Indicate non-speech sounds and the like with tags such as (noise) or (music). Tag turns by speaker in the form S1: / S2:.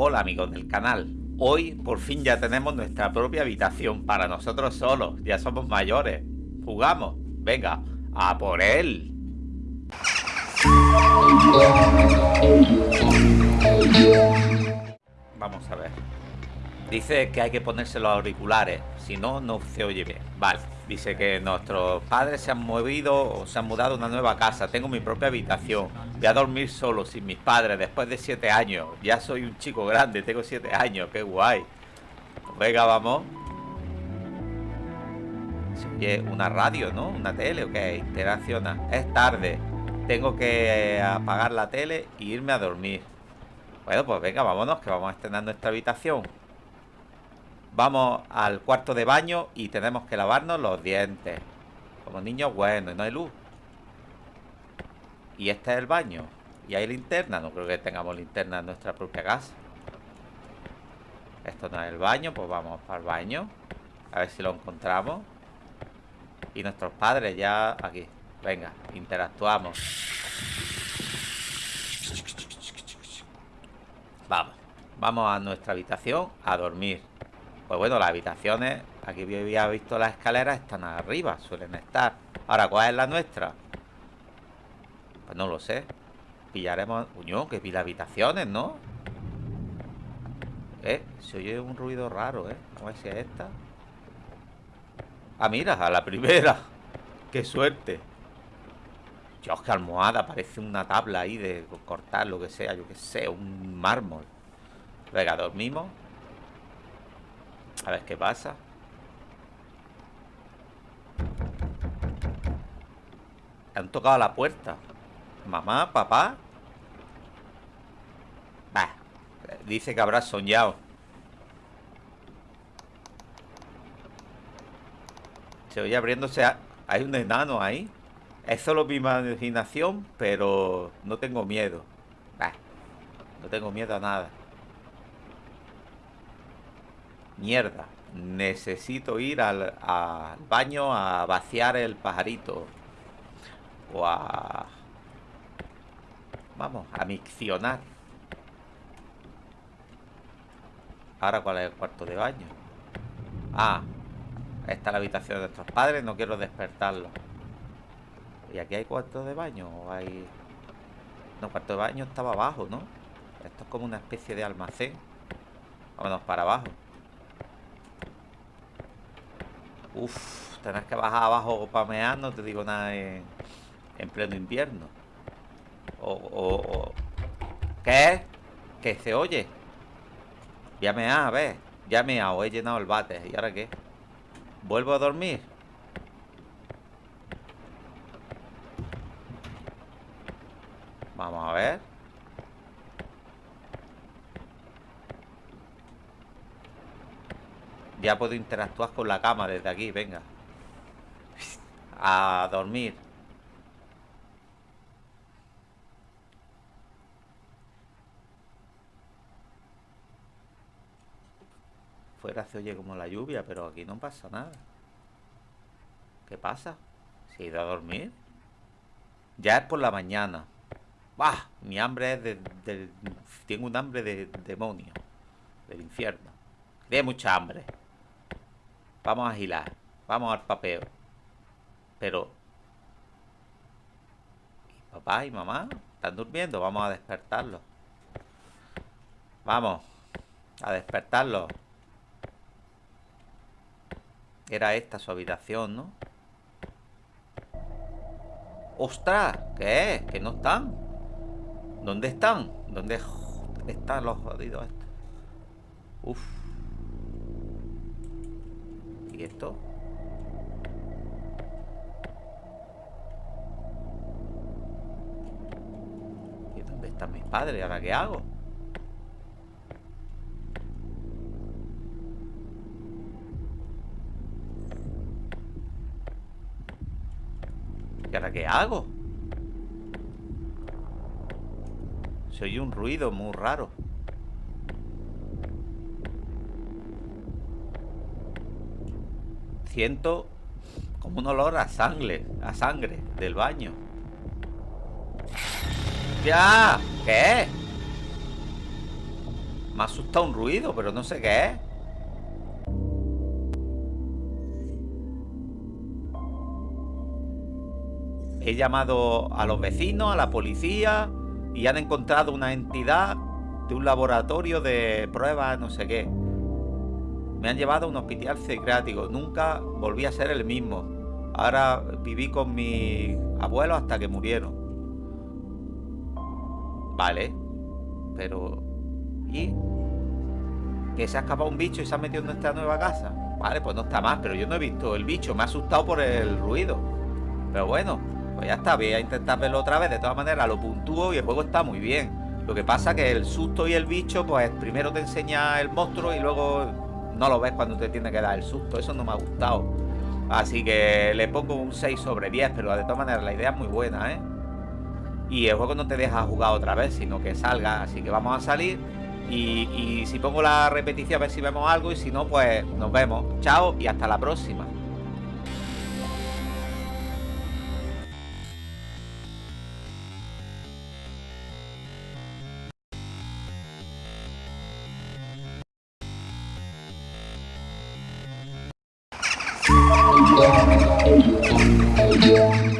S1: Hola amigos del canal. Hoy por fin ya tenemos nuestra propia habitación para nosotros solos. Ya somos mayores. Jugamos. Venga, a por él. Vamos a ver. Dice que hay que ponerse los auriculares, si no, no se oye bien. Vale, dice que nuestros padres se han movido o se han mudado a una nueva casa. Tengo mi propia habitación. Voy a dormir solo, sin mis padres, después de siete años. Ya soy un chico grande, tengo siete años, qué guay. Venga, vamos. Se una radio, ¿no? Una tele, ¿o qué? Interacciona. Es tarde. Tengo que apagar la tele e irme a dormir. Bueno, pues venga, vámonos, que vamos a estrenar nuestra habitación. Vamos al cuarto de baño y tenemos que lavarnos los dientes. Como niños buenos, no hay luz. Y este es el baño. Y hay linterna. No creo que tengamos linterna en nuestra propia casa. Esto no es el baño, pues vamos para el baño. A ver si lo encontramos. Y nuestros padres ya aquí. Venga, interactuamos. Vamos. Vamos a nuestra habitación a dormir. Pues bueno, las habitaciones, aquí había visto las escaleras, están arriba, suelen estar. Ahora, ¿cuál es la nuestra? Pues no lo sé. Pillaremos... Uño, que pila habitaciones, ¿no? Eh, se oye un ruido raro, ¿eh? A ver si es esta. Ah, mira, a la primera. (laughs) ¡Qué suerte! Dios, qué almohada, parece una tabla ahí de cortar lo que sea, yo qué sé, un mármol. Venga, dormimos. A ver qué pasa. Han tocado la puerta. Mamá, papá. Bah, dice que habrá soñado. Se oye abriéndose. Hay un enano ahí. Es solo mi imaginación, pero no tengo miedo. Bah, no tengo miedo a nada. Mierda. Necesito ir al, baño a vaciar el pajarito. O a... Vamos, a miccionar. Ahora, ¿cuál es el cuarto de baño? Ah, esta es la habitación de nuestros padres. No quiero despertarlo. ¿Y aquí hay cuarto de baño? ¿O hay...? No, cuarto de baño estaba abajo, ¿no? Esto es como una especie de almacén. Vámonos para abajo. Uf, tenés que bajar abajo para mear, no te digo nada en, pleno invierno. O, o, ¿Qué? ¿Que se oye? Ya me ha, a ver. Ya me ha, he llenado el bate. ¿Y ahora qué? ¿Vuelvo a dormir? Vamos a ver. Ya puedo interactuar con la cama desde aquí, venga. A dormir. Fuera se oye como la lluvia, pero aquí no pasa nada. ¿Qué pasa? ¿Se ha ido a dormir? Ya es por la mañana. ¡Bah! Mi hambre es de... tengo un hambre de demonio. Del infierno. De mucha hambre. Vamos a girar. Vamos al papeo. Pero... ¿Y papá y mamá? ¿Están durmiendo? Vamos a despertarlos. Vamos. A despertarlos. Era esta su habitación, ¿no? ¡Ostras! ¿Qué es? ¿Que no están? ¿Dónde están? ¿Dónde están los jodidos estos? Uf. ¿Y esto? ¿Y dónde están mis padres? ¿Ahora qué hago? ¿Y ahora qué hago? Se oye un ruido muy raro siento como un olor a sangre, a sangre del baño. ¡Ya! ¿Qué? Me ha asustado un ruido, pero no sé qué es. He llamado a los vecinos, a la policía y han encontrado una entidad de un laboratorio de pruebas, no sé qué. Me han llevado a un hospital psiquiátrico. Nunca volví a ser el mismo. Ahora viví con mi abuelo hasta que murieron. Vale. Pero... ¿Y? Que se ha escapado un bicho y se ha metido en nuestra nueva casa. Vale, pues no está más, pero yo no he visto el bicho. Me ha asustado por el ruido. Pero bueno, pues ya está, voy a intentar verlo otra vez. De todas maneras, lo puntúo y el juego está muy bien. Lo que pasa que el susto y el bicho, pues primero te enseña el monstruo y luego no lo ves cuando te tiene que dar el susto. Eso no me ha gustado. Así que le pongo un 6 sobre 10, pero de todas maneras la idea es muy buena, ¿eh? Y el juego no te deja jugar otra vez, sino que salga. Así que vamos a salir. Y, y si pongo la repetición a ver si vemos algo y si no, pues nos vemos. Chao y hasta la próxima.
S2: Yeah.